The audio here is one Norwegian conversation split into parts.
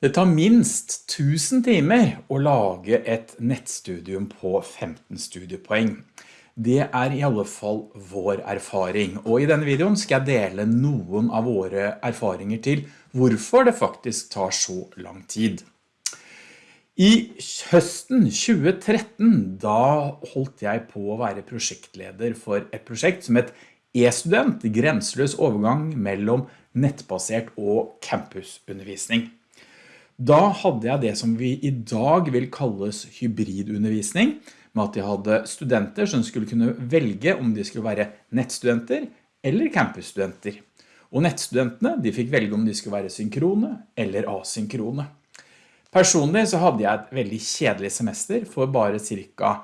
Det tar minst 1000 timer å lage et nettstudium på 15 studiepoeng. Det er i alle fall vår erfaring, og i denne videoen skal jeg dele noen av våre erfaringer til hvorfor det faktisk tar så lang tid. I høsten 2013, da holdt jeg på å være prosjektleder for et prosjekt som et e-student, grenseløs overgang mellom nettbasert og campusundervisning. Da hadde jeg det som vi i dag vil kalles hybridundervisning, med at jeg hadde studenter som skulle kunne velge om de skulle være nettstudenter eller campusstudenter. Og nettstudentene de fikk velge om de skulle være synkrone eller asynkrone. Personlig så hadde jeg et veldig kjedelig semester, for bare cirka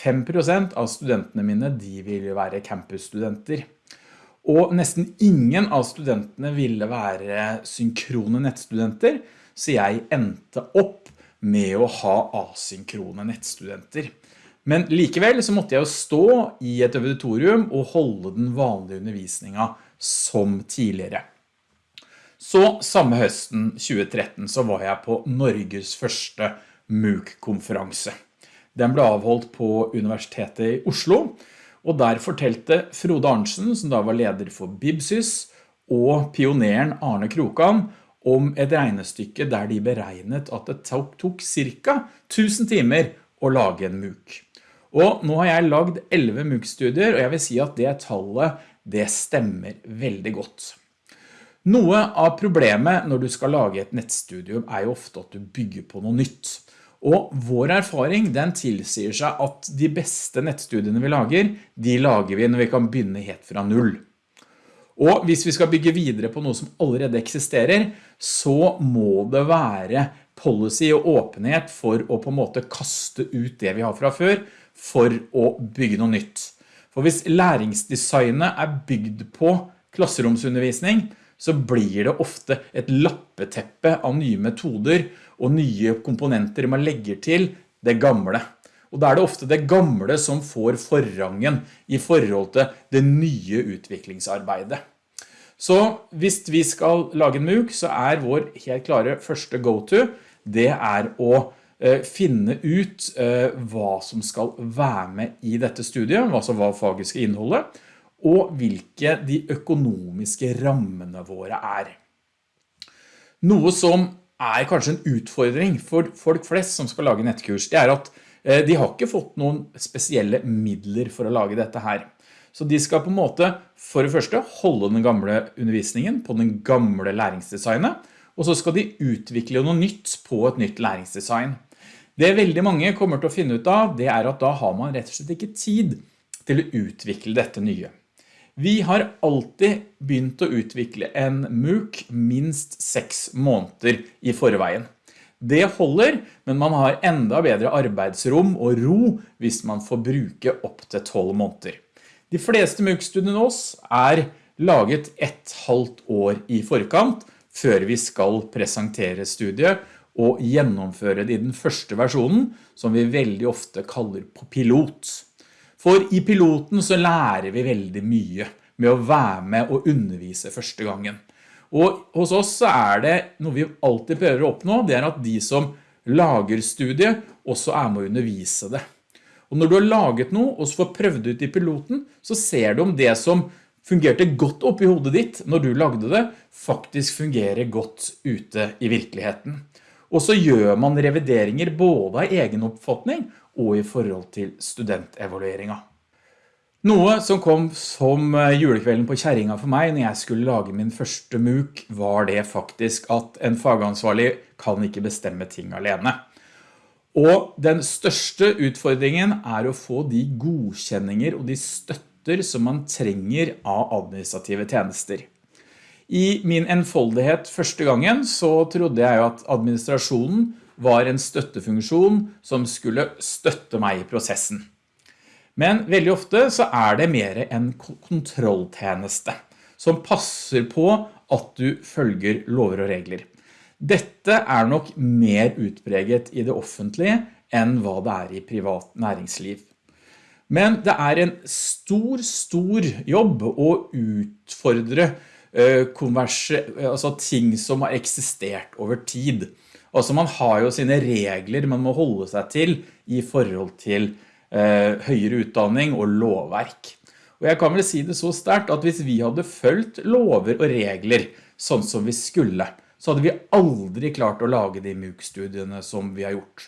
5% av studentene mine de ville være campusstudenter. Og nesten ingen av studentene ville være synkrone nettstudenter, så jeg endte opp med å ha asynkrone nettstudenter. Men likevel så måtte jeg jo stå i et auditorium og holde den vanlige undervisningen som tidligere. Så samme høsten 2013 så var jeg på Norges første MOOC-konferanse. Den ble avholdt på Universitetet i Oslo, og der fortelte Frode Arnsen, som da var leder for Bibsys, og pioneren Arne Krokan om et regnestykke der de beregnet at det tok cirka 1000 timer å lage en MOOC. Og nå har jeg lagd 11 MOOC-studier, og jeg vil si at det tallet, det stemmer veldig godt. Noe av problemet når du skal lage et nettstudium er jo ofte at du bygger på noe nytt. Og vår erfaring den tilsier seg at de beste nettstudiene vi lager, de lager vi når vi kan begynne helt fra null. Og hvis vi skal bygge videre på noe som allerede eksisterer, så må det være policy og åpenhet for å på en måte kaste ut det vi har fra før, for å bygge noe nytt. For hvis læringsdesignet er bygd på klasseromsundervisning, så blir det ofte et lappeteppe av nye metoder og nye komponenter man legger til det gamle. Og da er det ofte det gamle som får forrangen i forhold til det nye utviklingsarbeidet. Så hvis vi skal lage en MOOC, så er vår helt klare første go-to, det er å eh, finne ut eh, hva som skal være med i dette studiet, altså hva faget skal inneholde, og hvilke de økonomiske rammene våre er. Noe som er kanskje en utfordring for folk flest som skal lage nettkurs, det er at de har ikke fått noen spesielle midler for å lage dette her. Så de skal på en måte for det første holde den gamle undervisningen på den gamle læringsdesignet, og så skal de utvikle noe nytt på et nytt læringsdesign. Det veldig mange kommer til å finne ut av, det er at da har man rett og slett ikke tid til å utvikle dette nye. Vi har alltid begynt å utvikle en MOOC minst seks måneder i forveien. Det holder, men man har enda bedre arbeidsrom og ro hvis man får bruke opp til 12 måneder. De fleste MOOC-studiene oss er laget et halvt år i forkant før vi skal presentere studiet og gjennomføre det i den første versjonen, som vi veldig ofte kaller på pilot. For i piloten så lærer vi veldig mye med å være med og undervise første gangen. Og hos oss så er det noe vi alltid prøver å oppnå, det er at de som lager studiet også er med å undervise det. Og når du har laget noe og så får prøvd ut i piloten, så ser du om det som fungerte godt opp i hodet ditt når du lagde det, faktisk fungerer godt ute i virkeligheten. Og så gjør man revideringer både av egen oppfatning og i forhold til studentevalueringen. Noe som kom som eh, julekvelden på kjæringa for meg når jeg skulle lage min første MOOC, var det faktisk at en fagansvarlig kan ikke bestemme ting alene. Og den største utfordringen er å få de godkjenninger og de støtter som man trenger av administrative tjenester. I min enfoldighet første gangen så trodde jeg at administrasjonen var en støttefunksjon som skulle støtte meg i prosessen. Men veldig ofte så er det mer en kontrolltjeneste som passer på at du følger lover og regler. Dette er nok mer utpreget i det offentlige enn hva det er i privat næringsliv. Men det er en stor, stor jobb å utfordre eh, altså ting som har eksistert over tid. Altså man har jo sine regler man må holde seg til i forhold til eh, høyere utdanning og lovverk. Og jeg kan vel si det så sterkt at hvis vi hadde følt lover og regler sånn som vi skulle, så hadde vi aldri klart å lage de MOOC-studiene som vi har gjort.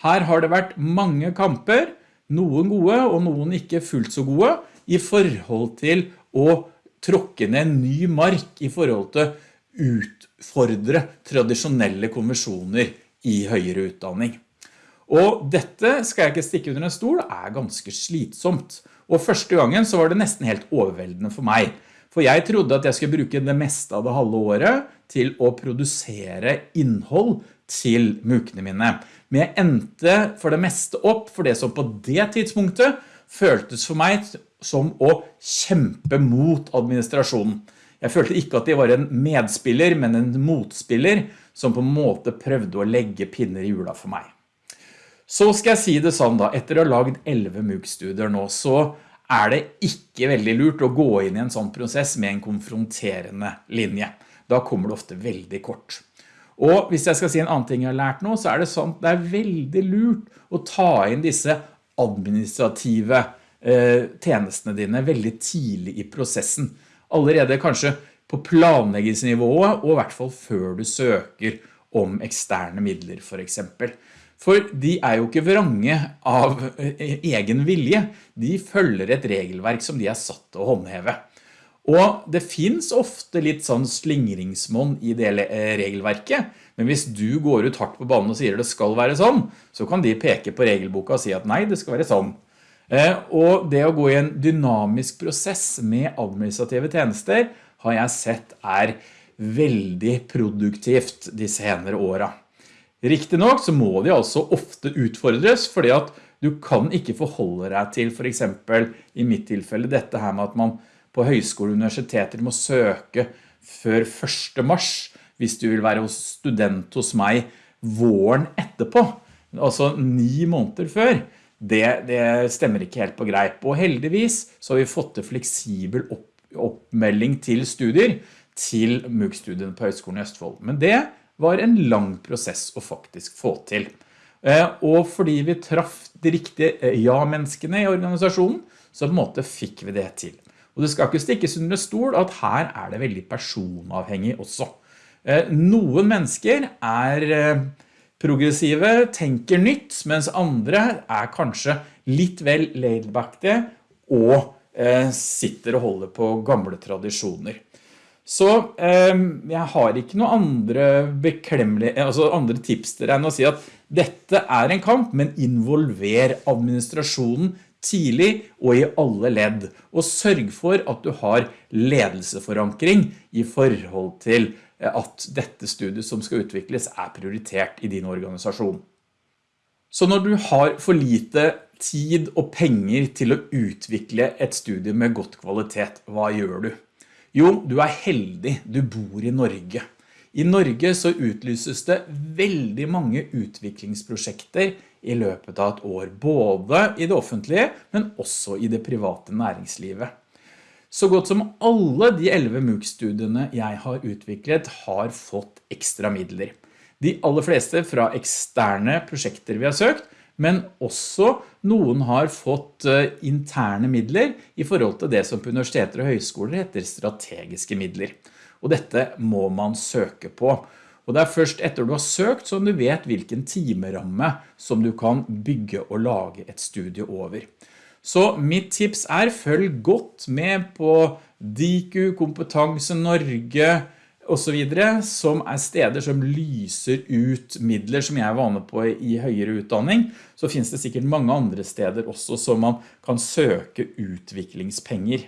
Her har det vært mange kamper, noen gode og noen ikke fullt så gode, i forhold til å tråkke ned en ny mark i forhold til utfordre tradisjonelle konversjoner i høyere utdanning. Og dette skal jeg ikke stikke under en stol, er ganske slitsomt. Og første gangen så var det nesten helt overveldende for meg. For jeg trodde at jeg skulle bruke det meste av det halve året til å produsere innhold til mukene mine. Men jeg endte for det meste opp for det som på det tidspunktet føltes for meg som å kjempe mot administrasjonen. Jeg følte ikke at de var en medspiller, men en motspiller som på en måte prøvde å legge pinner i jula for meg. Så skal jeg si det sånn da, etter å ha laget 11 MOOC-studier nå, så er det ikke veldig lurt å gå inn i en sånn prosess med en konfronterende linje. Da kommer det ofte veldig kort. Og hvis jeg skal si en annen ting jeg har lært nå, så er det sånn det er veldig lurt å ta inn disse administrative eh, tjenestene dine veldig tidlig i prosessen. Allerede kanskje på planleggingsnivået, og i hvert fall før du søker om eksterne midler for eksempel. For de er jo ikke vrange av eh, egen vilje. De følger et regelverk som de er satt til å håndheve. Og det finns ofte litt sånn slingringsmån i det eh, regelverket, men hvis du går ut hardt på banen og sier det skal være sånn, så kan de peke på regelboka og si at nei, det skal være sånn. Eh, og det å gå i en dynamisk prosess med administrative tjenester har jeg sett er veldig produktivt de senere årene. Riktig nok så må de altså ofte utfordres, fordi at du kan ikke forholde deg til for eksempel i mitt tilfelle dette her med at man på høyskole og universiteter må søke før 1. mars hvis du vil være student hos meg våren etterpå, altså ni måneder før. Det, det stemmer ikke helt på greip, og heldigvis så har vi fått til fleksibel opp, oppmelding til studier til MOOC-studiene på Høgskolen i Østfold. Men det var en lang prosess å faktisk få til. Eh, og fordi vi traff de riktige eh, ja-menneskene i organisasjonen, så på en måte fikk vi det til. Og det skal ikke stikkes under stol at her er det veldig personavhengig også. Eh, noen mennesker er progressive, tenker nytt, mens andre er kanskje litt vel laidbackte og sitter og holder på gamle tradisjoner. Så eh, jeg har ikke noen andre beklemmelige, altså andre tips til deg enn å si at dette er en kamp, men involver administrasjonen tidlig og i alle ledd, og sørg for at du har ledelseforankring i forhold til eh, at dette studiet som skal utvikles er prioritert i din organisasjon. Så når du har for lite tid og penger til å utvikle et studie med godt kvalitet, hva gjør du? Jo, du er heldig, du bor i Norge. I Norge så utlyses det veldig mange utviklingsprosjekter i løpet av et år, både i det offentlige, men også i det private næringslivet. Så godt som alle de 11 MOOC-studiene jeg har utviklet har fått ekstra midler. De aller fleste fra eksterne prosjekter vi har søkt, men også noen har fått eh, interne midler i forhold til det som på universiteter og høyskoler heter strategiske midler. Og dette må man søke på. Og det er først etter du har søkt som du vet hvilken timeramme som du kan bygge og lage et studie over. Så mitt tips er følg godt med på DIKU, Kompetanse Norge, og så videre, som er steder som lyser ut midler som jeg er vane på i høyere utdanning, så finnes det sikkert mange andre steder også som man kan søke utviklingspenger.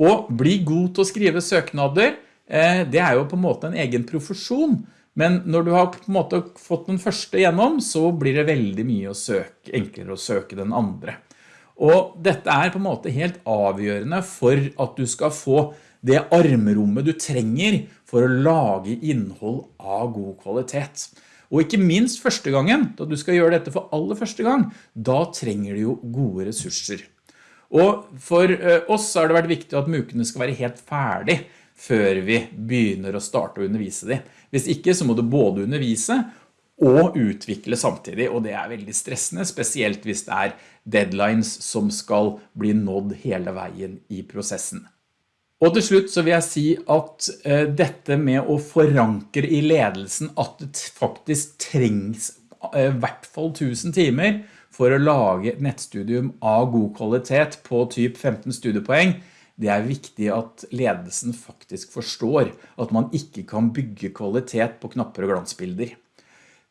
Og bli god til å skrive søknader, eh, det er jo på en måte en egen profesjon, men når du har på en måte fått den første gjennom, så blir det veldig mye å søke, enklere å søke den andre. Og dette er på en måte helt avgjørende for at du skal få det armrommet du trenger for å lage innhold av god kvalitet. Og ikke minst første gangen, da du skal gjøre dette for aller første gang, da trenger du jo gode ressurser. Og for eh, oss har det vært viktig at mukene skal være helt ferdig før vi begynner å starte å undervise dem. Hvis ikke så må du både undervise og utvikle samtidig, og det er veldig stressende, spesielt hvis det er deadlines som skal bli nådd hele veien i prosessen. Og til slutt så vil jeg si at eh, dette med å forankre i ledelsen at det faktisk trengs eh, i hvert fall 1000 timer for å lage et nettstudium av god kvalitet på typ 15 studiepoeng, det er viktig at ledelsen faktisk forstår at man ikke kan bygge kvalitet på knapper og glansbilder.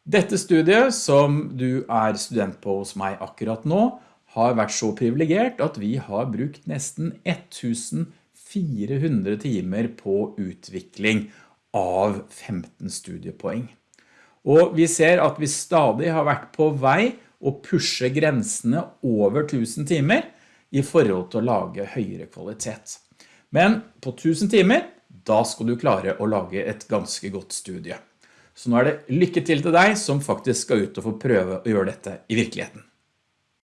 Dette studiet som du er student på hos meg akkurat nå, har vært så privilegert at vi har brukt nesten 1400 timer på utvikling av 15 studiepoeng. Og vi ser at vi stadig har vært på vei å pushe grensene over 1000 timer i forhold til å lage høyere kvalitet. Men på 1000 timer, da skal du klare å lage et ganske godt studie. Så nå er det lykke til til deg som faktisk skal ut og få prøve å gjøre dette i virkeligheten.